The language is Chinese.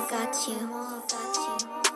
I got you.